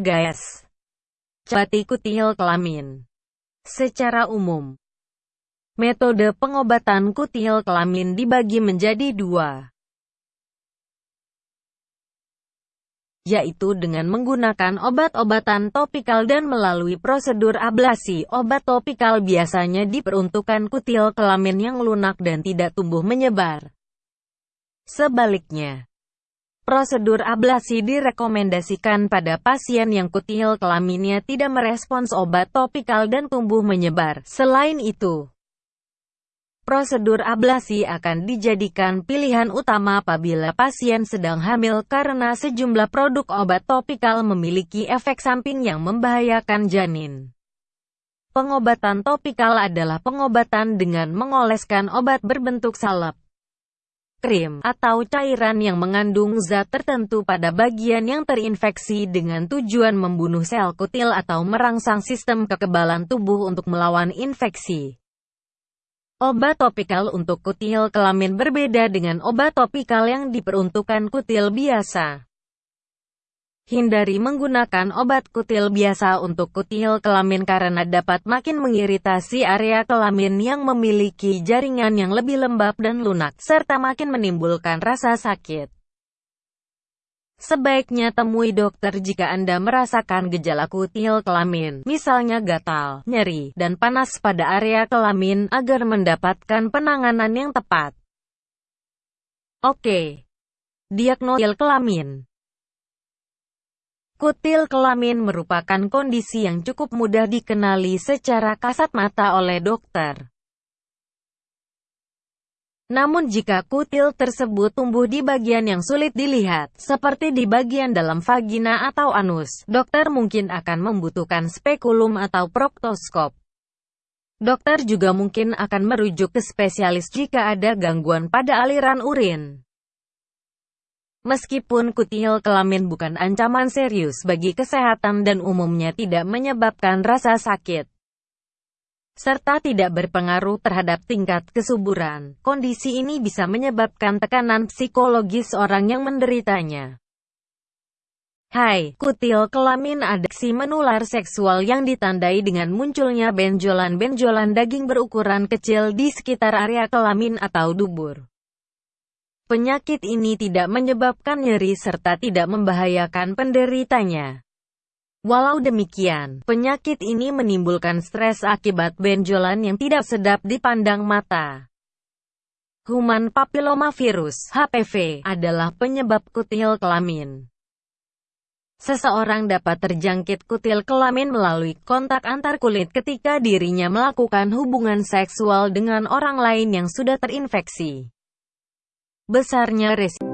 Guys. Cati kutil kelamin. Secara umum, metode pengobatan kutil kelamin dibagi menjadi dua. yaitu dengan menggunakan obat-obatan topikal dan melalui prosedur ablasi. Obat topikal biasanya diperuntukkan kutil kelamin yang lunak dan tidak tumbuh menyebar. Sebaliknya, Prosedur ablasi direkomendasikan pada pasien yang kutil kelaminnya tidak merespons obat topikal dan tumbuh menyebar. Selain itu, prosedur ablasi akan dijadikan pilihan utama apabila pasien sedang hamil karena sejumlah produk obat topikal memiliki efek samping yang membahayakan janin. Pengobatan topikal adalah pengobatan dengan mengoleskan obat berbentuk salep krim, atau cairan yang mengandung zat tertentu pada bagian yang terinfeksi dengan tujuan membunuh sel kutil atau merangsang sistem kekebalan tubuh untuk melawan infeksi. Obat topikal untuk kutil kelamin berbeda dengan obat topikal yang diperuntukkan kutil biasa. Hindari menggunakan obat kutil biasa untuk kutil kelamin karena dapat makin mengiritasi area kelamin yang memiliki jaringan yang lebih lembab dan lunak, serta makin menimbulkan rasa sakit. Sebaiknya temui dokter jika Anda merasakan gejala kutil kelamin, misalnya gatal, nyeri, dan panas pada area kelamin, agar mendapatkan penanganan yang tepat. Oke. Diagnosil kelamin Kutil kelamin merupakan kondisi yang cukup mudah dikenali secara kasat mata oleh dokter. Namun jika kutil tersebut tumbuh di bagian yang sulit dilihat, seperti di bagian dalam vagina atau anus, dokter mungkin akan membutuhkan spekulum atau proktoskop. Dokter juga mungkin akan merujuk ke spesialis jika ada gangguan pada aliran urin. Meskipun kutil kelamin bukan ancaman serius bagi kesehatan dan umumnya tidak menyebabkan rasa sakit, serta tidak berpengaruh terhadap tingkat kesuburan, kondisi ini bisa menyebabkan tekanan psikologis orang yang menderitanya. Hai, kutil kelamin adiksi menular seksual yang ditandai dengan munculnya benjolan-benjolan daging berukuran kecil di sekitar area kelamin atau dubur. Penyakit ini tidak menyebabkan nyeri serta tidak membahayakan penderitanya. Walau demikian, penyakit ini menimbulkan stres akibat benjolan yang tidak sedap dipandang mata. Human papillomavirus (HPV) adalah penyebab kutil kelamin. Seseorang dapat terjangkit kutil kelamin melalui kontak antar kulit ketika dirinya melakukan hubungan seksual dengan orang lain yang sudah terinfeksi besarnya resiko